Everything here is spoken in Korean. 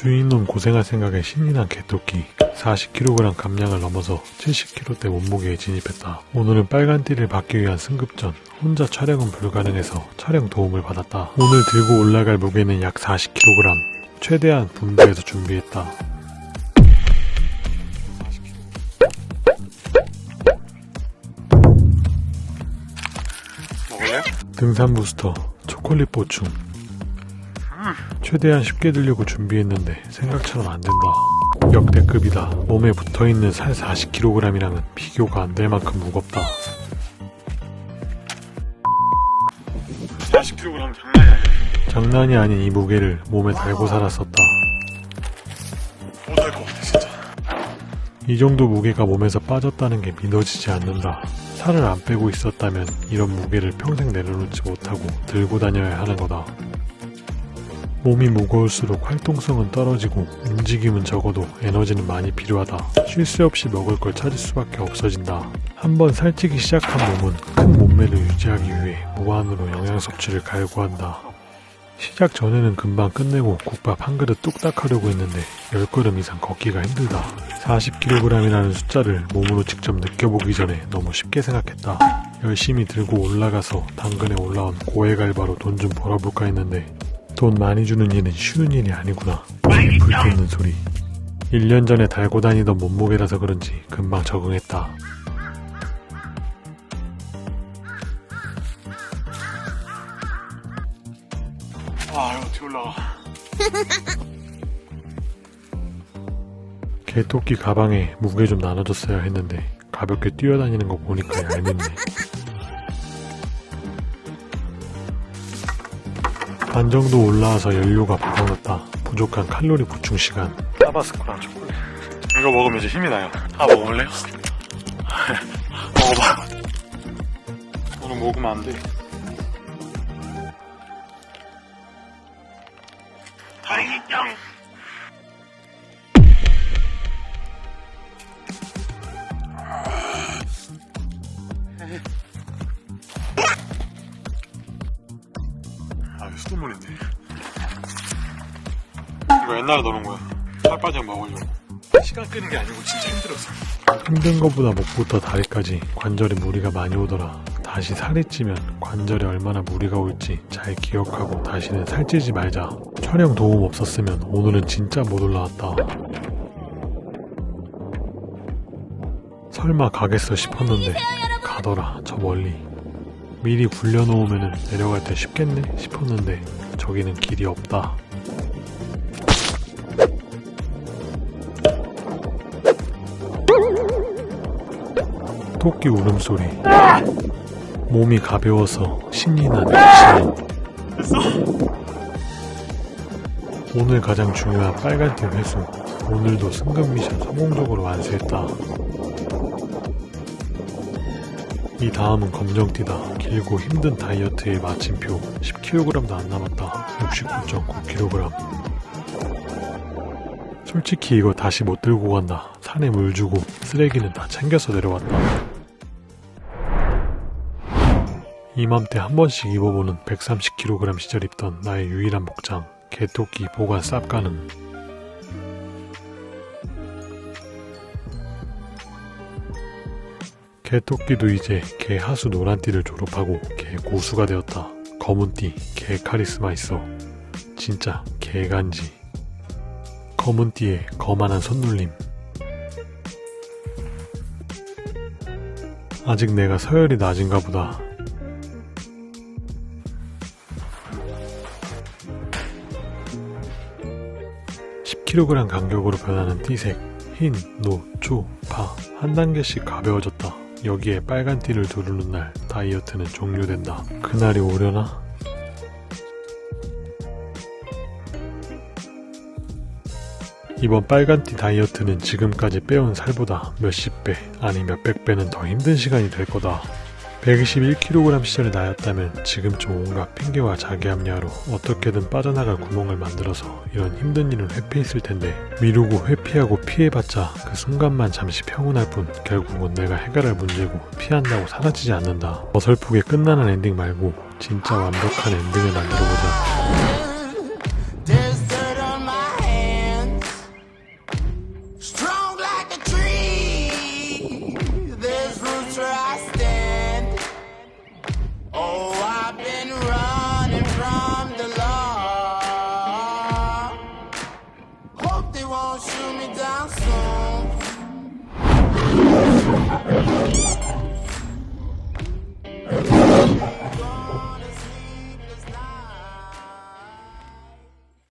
주인은 고생할 생각에 신이 난 개토끼 40kg 감량을 넘어서 70kg대 몸무게에 진입했다. 오늘은 빨간 띠를 받기 위한 승급전 혼자 촬영은 불가능해서 촬영 도움을 받았다. 오늘 들고 올라갈 무게는 약 40kg 최대한 분배해서 준비했다. 먹을래요? 등산 부스터 초콜릿 보충 최대한 쉽게 들려고 준비했는데 생각처럼 안 된다 역대급이다 몸에 붙어있는 살 40kg이랑은 비교가 안 될 만큼 무겁다 40kg 장난이 아니야. 장난이 아닌 이 무게를 몸에 달고 살았었다 못할 것 같아, 진짜. 이 정도 무게가 몸에서 빠졌다는 게 믿어지지 않는다 살을 안 빼고 있었다면 이런 무게를 평생 내려놓지 못하고 들고 다녀야 하는 거다 몸이 무거울수록 활동성은 떨어지고 움직임은 적어도 에너지는 많이 필요하다. 쉴 새 없이 먹을 걸 찾을 수밖에 없어진다. 한번 살찌기 시작한 몸은 큰 몸매를 유지하기 위해 무한으로 영양 섭취를 갈구한다. 시작 전에는 금방 끝내고 국밥 한 그릇 뚝딱 하려고 했는데 10걸음 이상 걷기가 힘들다. 40kg이라는 숫자를 몸으로 직접 느껴보기 전에 너무 쉽게 생각했다. 열심히 들고 올라가서 당근에 올라온 고해갈바로 돈 좀 벌어볼까 했는데 돈 많이 주는 일은 쉬운 일이 아니구나. 불 돋는 소리. 1년 전에 달고 다니던 몸무게라서 그런지 금방 적응했다. 아, 이거 어떻게 올라가. 개토끼 가방에 무게 좀 나눠줬어야 했는데 가볍게 뛰어다니는 거 보니까 얄밉네. 반 정도 올라와서 연료가 바닥났다. 부족한 칼로리 보충 시간. 타바스코랑 초콜릿. 이거 먹으면 이제 힘이 나요. 아, 먹을래요? 먹어봐. 오늘 먹으면 안 돼. 이거 옛날에 넣어놓은 거야. 살 빠지면 먹으려고. 시간 끄는 게 아니고 진짜 힘들었어. 힘든 것보다 목부터 다리까지 관절에 무리가 많이 오더라. 다시 살이 찌면 관절에 얼마나 무리가 올지 잘 기억하고 다시는 살찌지 말자. 촬영 도움 없었으면 오늘은 진짜 못 올라왔다. 설마 가겠어 싶었는데 가더라 저 멀리. 미리 굴려놓으면 내려갈 때 쉽겠네 싶었는데 저기는 길이 없다. 토끼 울음소리. 몸이 가벼워서 신이 나는 신호 오늘 가장 중요한 빨간팀 회수. 오늘도 승급 미션 성공적으로 완수했다. 이 다음은 검정띠다. 길고 힘든 다이어트의 마침표. 10kg도 안 남았다. 69.9kg 솔직히 이거 다시 못 들고 간다. 산에 물 주고 쓰레기는 다 챙겨서 내려왔다. 이맘때 한 번씩 입어보는 130kg 시절 입던 나의 유일한 복장 개토끼 보관 쌉가는 개토끼도 이제 개 하수 노란띠를 졸업하고 개 고수가 되었다. 검은띠 개 카리스마 있어. 진짜 개간지. 검은 띠에 거만한 손놀림. 아직 내가 서열이 낮은가 보다. (10kg) 간격으로 변하는 띠색 흰, 노, 초, 파 한 단계씩 가벼워졌다. 여기에 빨간 띠를 두르는 날 다이어트는 종료된다. 그날이 오려나? 이번 빨간띠 다이어트는 지금까지 빼온 살보다 몇십 배, 아니 몇백 배는 더 힘든 시간이 될 거다. 121kg 시절의 나였다면 지금쯤 온갖 핑계와 자기 합리화로 어떻게든 빠져나갈 구멍을 만들어서 이런 힘든 일은 회피했을 텐데 미루고 회피하고 피해봤자 그 순간만 잠시 평온할 뿐 결국은 내가 해결할 문제고 피한다고 사라지지 않는다. 어설프게 끝나는 엔딩 말고 진짜 완벽한 엔딩을 만들어보자.